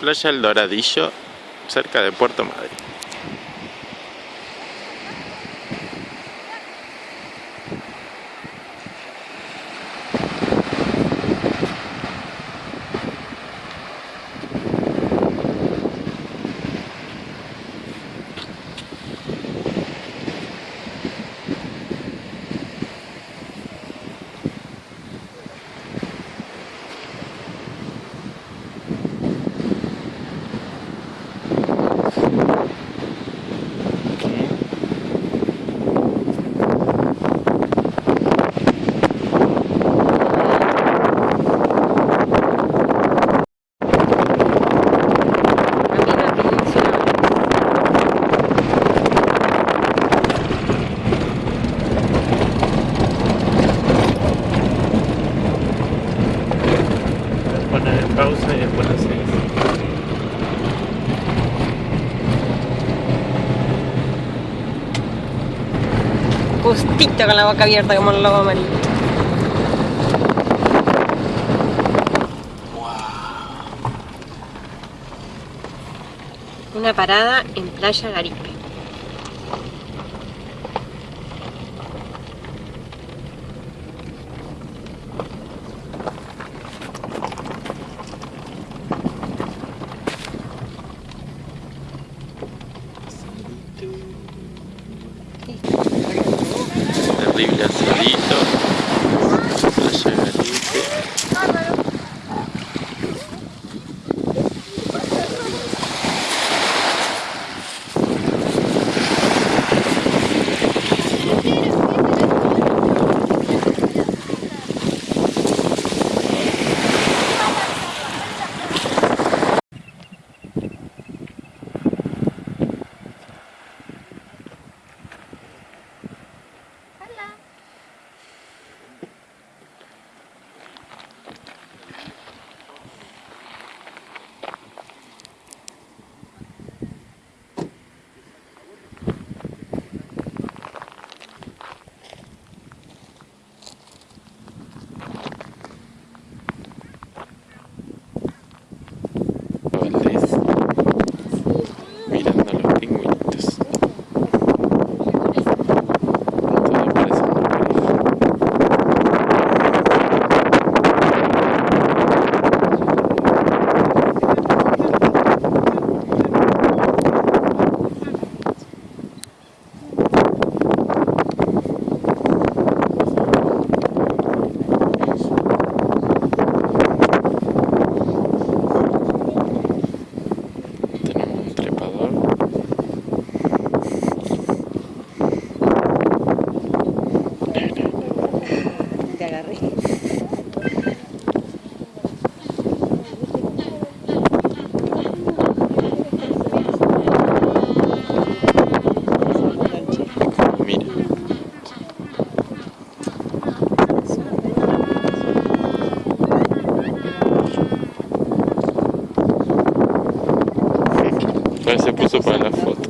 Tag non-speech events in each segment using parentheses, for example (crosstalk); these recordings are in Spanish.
Playa El Doradillo, cerca de Puerto Madryn. justito con la boca abierta como el lobo amarillo. Una parada en Playa Garipe. pour se faire la faute.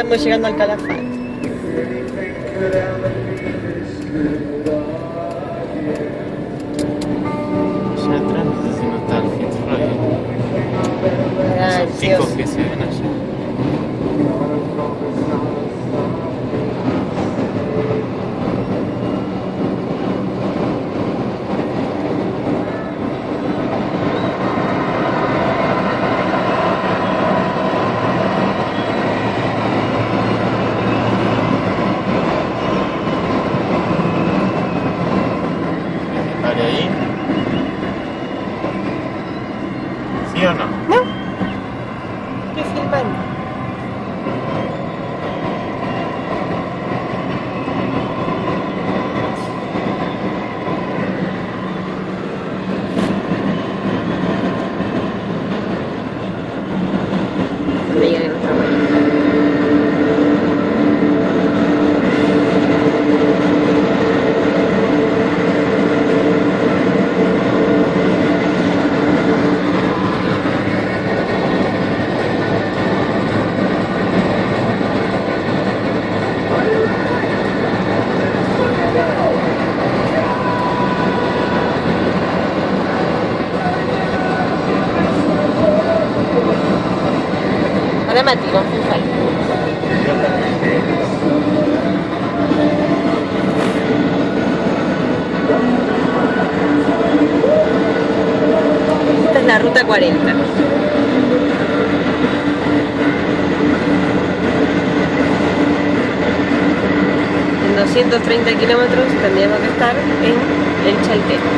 estamos llegando al calafán. 230 kilómetros tendríamos que estar en el Chaltén.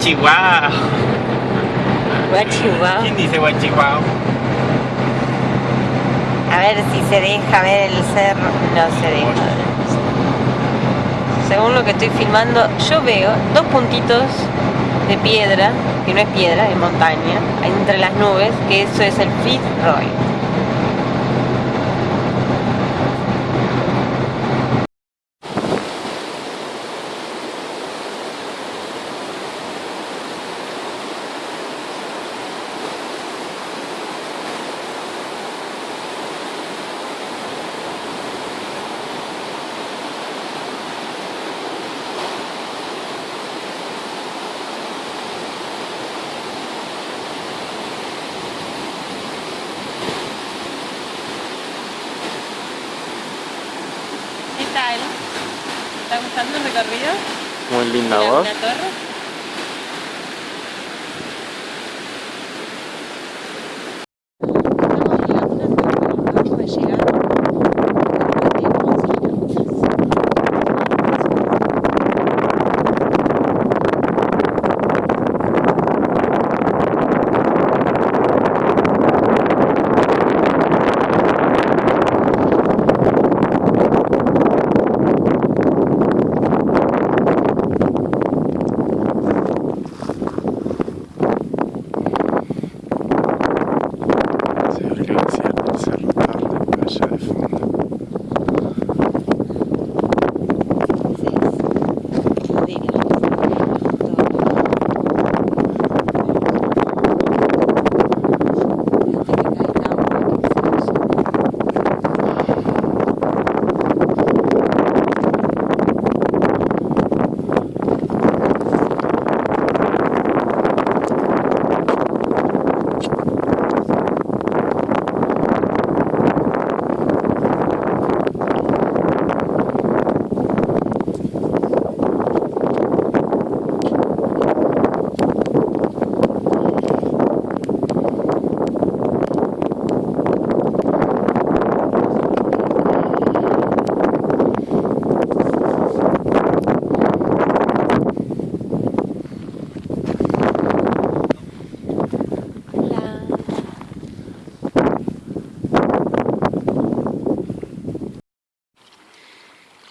¡Guachihuao! Guachihuao. ¿Quién dice guachihuao? A ver si se deja ver el cerro. No se deja. Según lo que estoy filmando, yo veo dos puntitos de piedra, que no es piedra, es montaña, entre las nubes, que eso es el Fitzroy. está gustando el recorrido? Mira, voz. Una torre. Estamos en la Laguna Torre, acabamos de llegar. Se alcanza el cerro Torre por allá de fondo.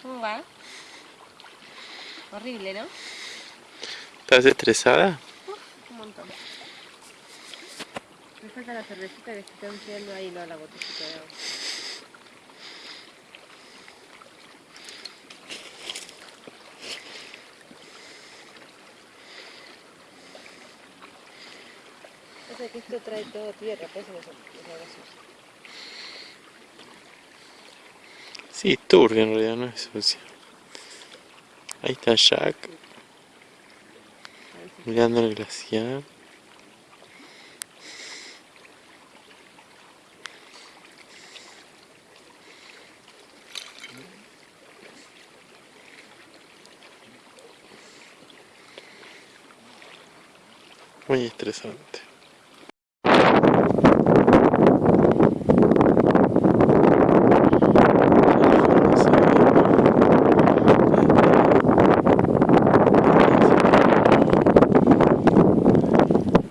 ¿Cómo va? Horrible, ¿no? ¿Estás estresada? Un montón. Me falta la cervecita que se está enfriando ahí, no la botellita de agua. O sea que esto trae todo tierra, por eso no se. Sí, turbio en realidad, no es sucio. Ahí está Jack mirando el glaciar. Muy estresante.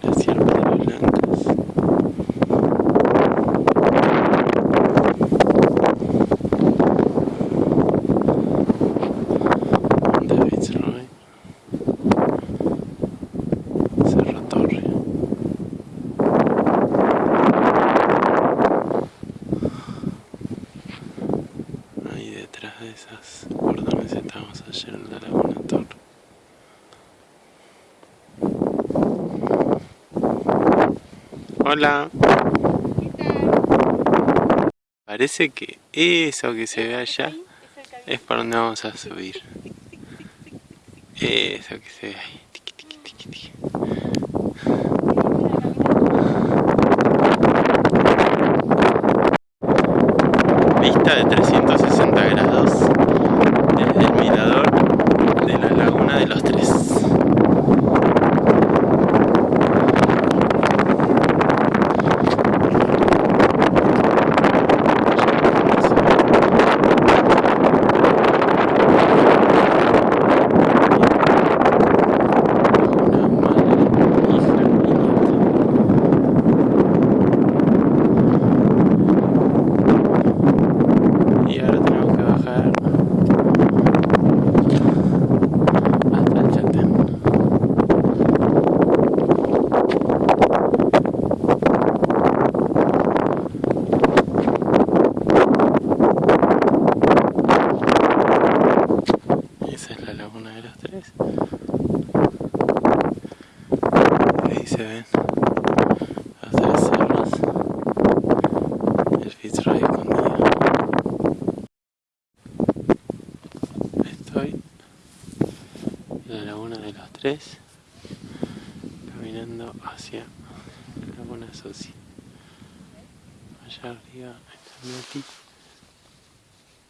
Las hierbas blancas. David's Roy. Cerro Torre. Ahí detrás de esas por donde estábamos ayer en la Laguna Torre. Hola. Parece que eso que se ve allá es para donde vamos a subir. Eso que se ve ahí.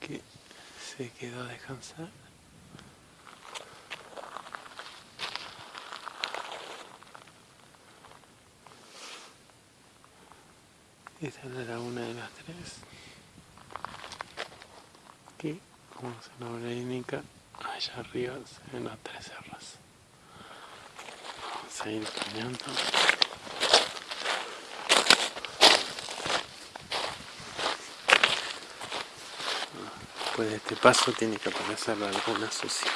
que se quedó a descansar. Esta es la laguna de las tres. Que, como se nombra indica, allá arriba se ven las tres cerras. Vamos a ir caminando. Después de este paso tiene que aparecer la laguna sucia.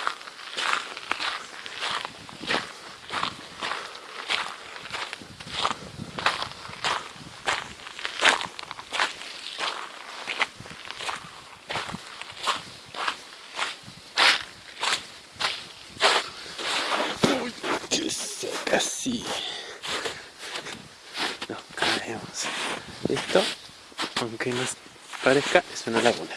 casi nos caemos. Esto, aunque no parezca, es una laguna.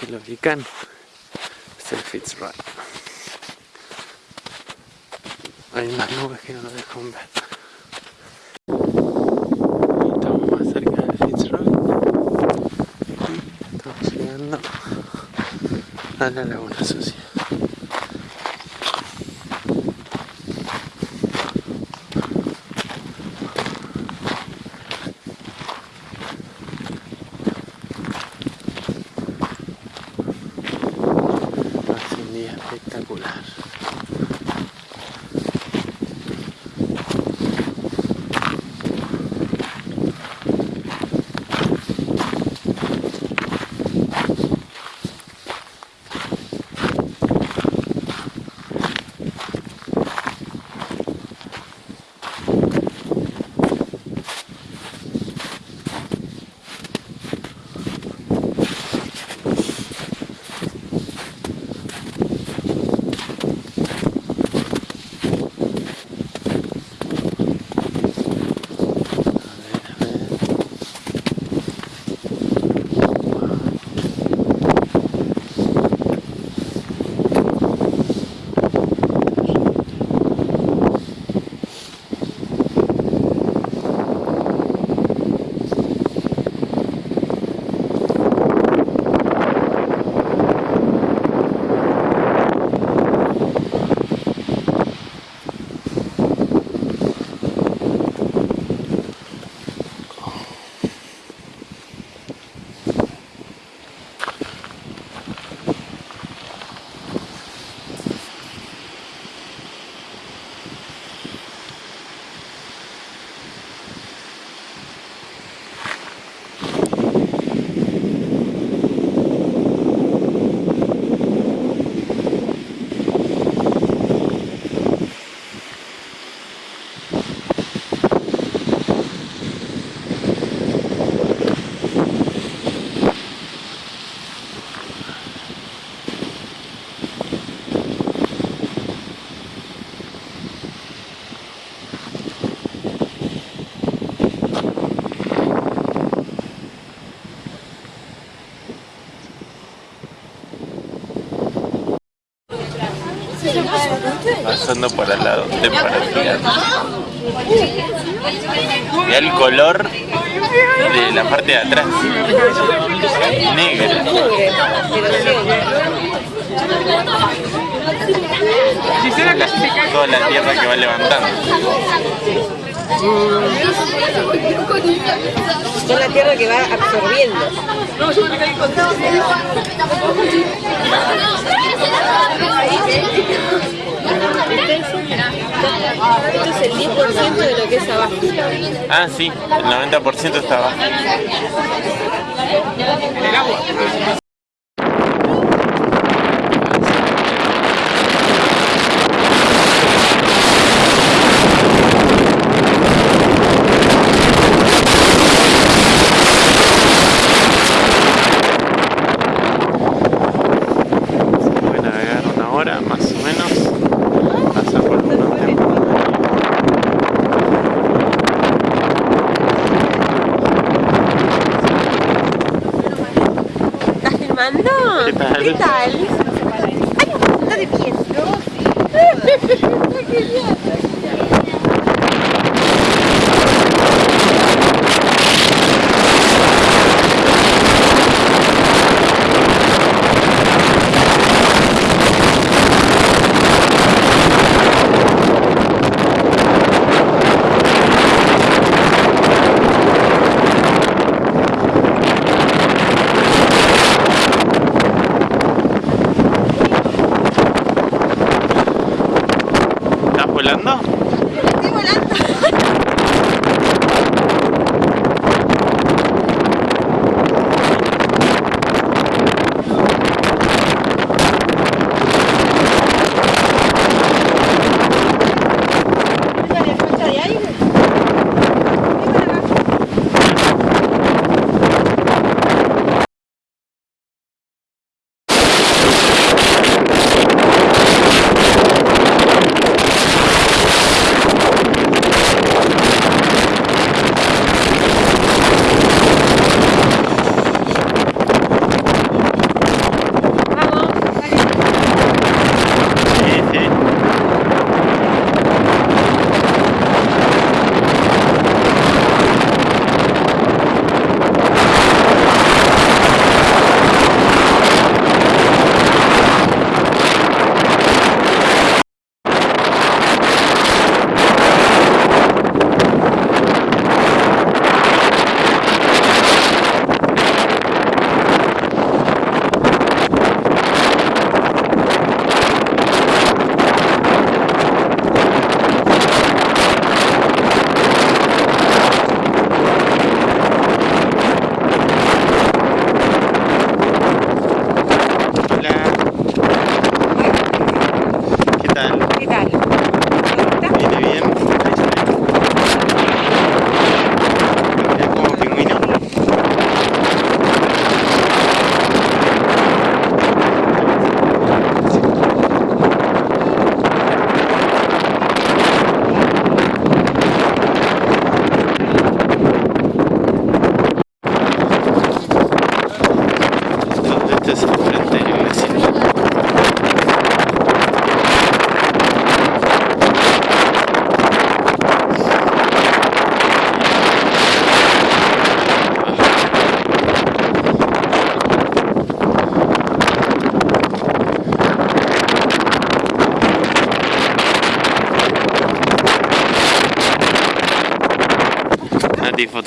Es el volcán, es el Fitzroy. Hay unas nubes que no lo dejan ver. Estamos más cerca del Fitzroy. Estamos llegando a la laguna sucia. Pasando por al lado de el color de la parte de atrás. Negra. La- toda la tierra que va levantando. Es la tierra que va absorbiendo. Esto es el 10% de lo que es abajo. Ah, sí, el 90% está abajo. detalhe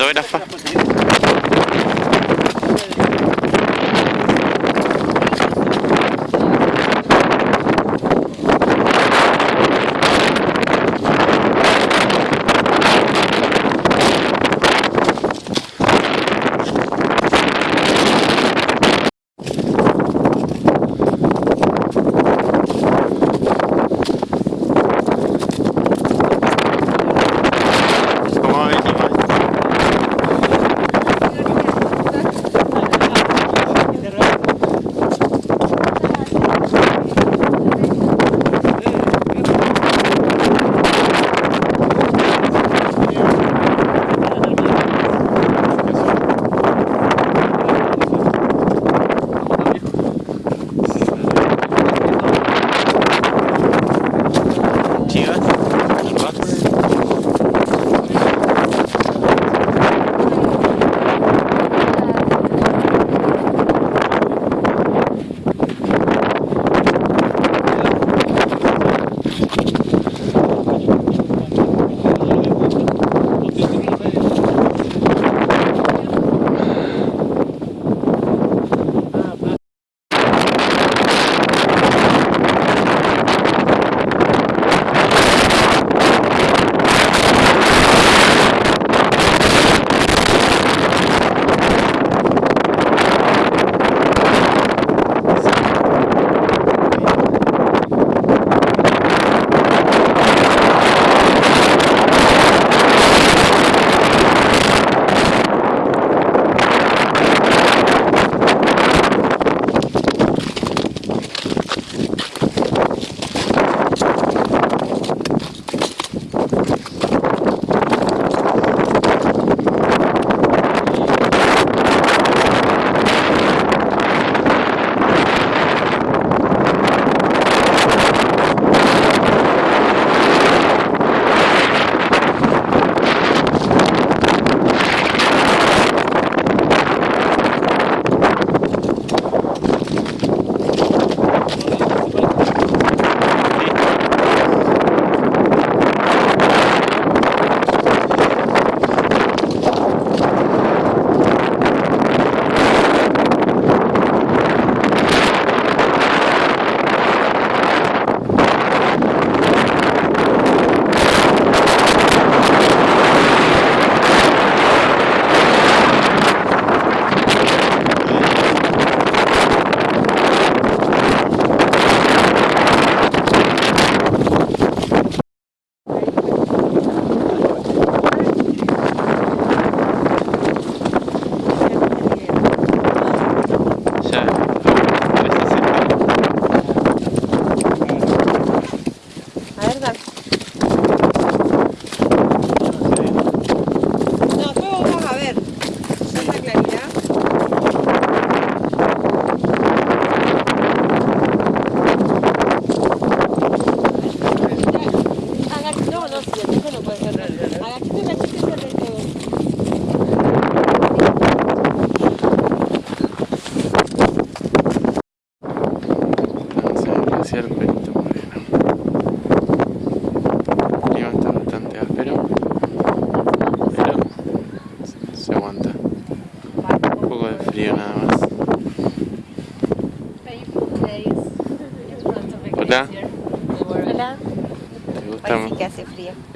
fotógrafa.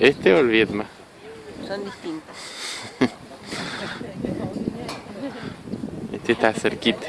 ¿Este o el Vietma? Son distintos. (laughs) Este está cerquita.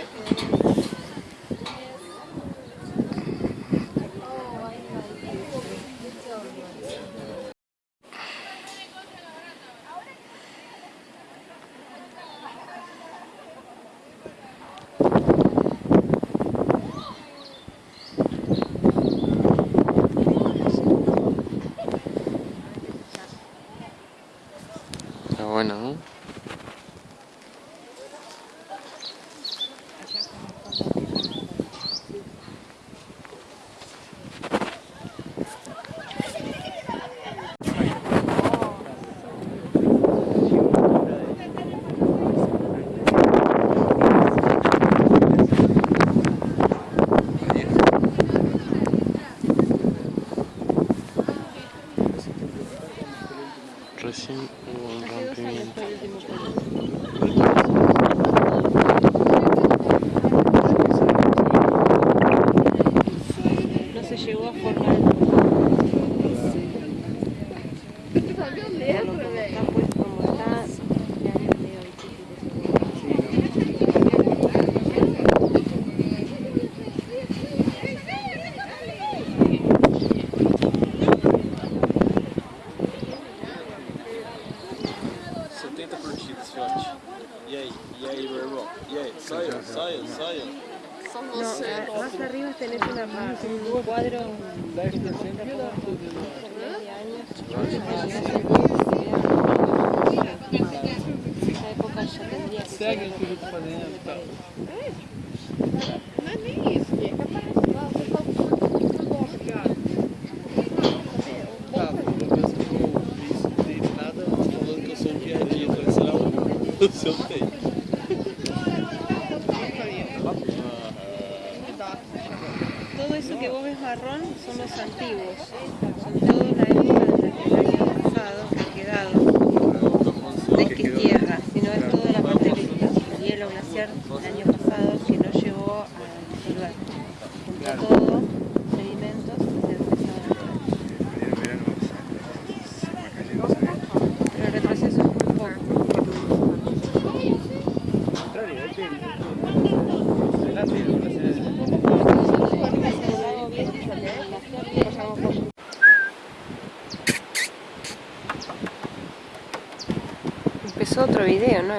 segue o que eu estou fazendo e tal. É, video, ¿no?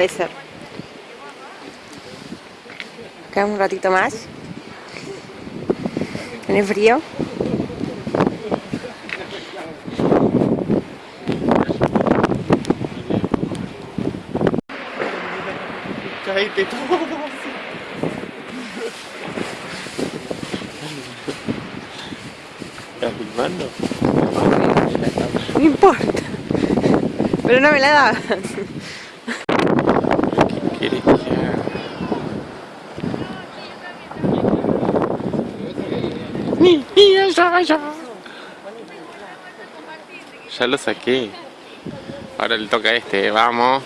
aparecer. Acá un ratito más. Tiene frío. Caíte todo. ¿Estás pues, filmando? No importa. Pero no me la das. Kirchner. Ni, ni. Ya lo saqué. Ahora le toca a este, vamos.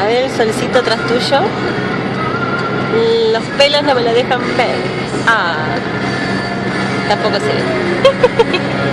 A ver el solcito tras tuyo. Los pelos no me lo dejan ver. Ah, tampoco se ve. (laughs)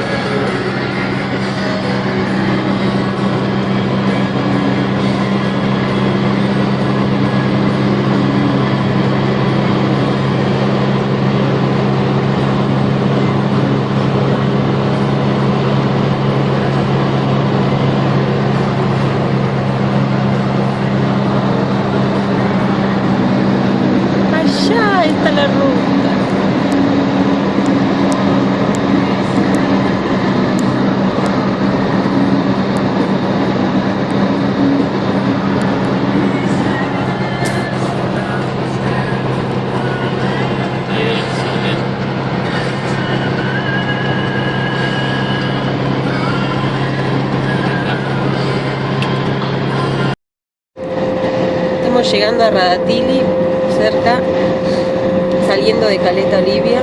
llegando a Radatili, cerca, saliendo de Caleta Olivia.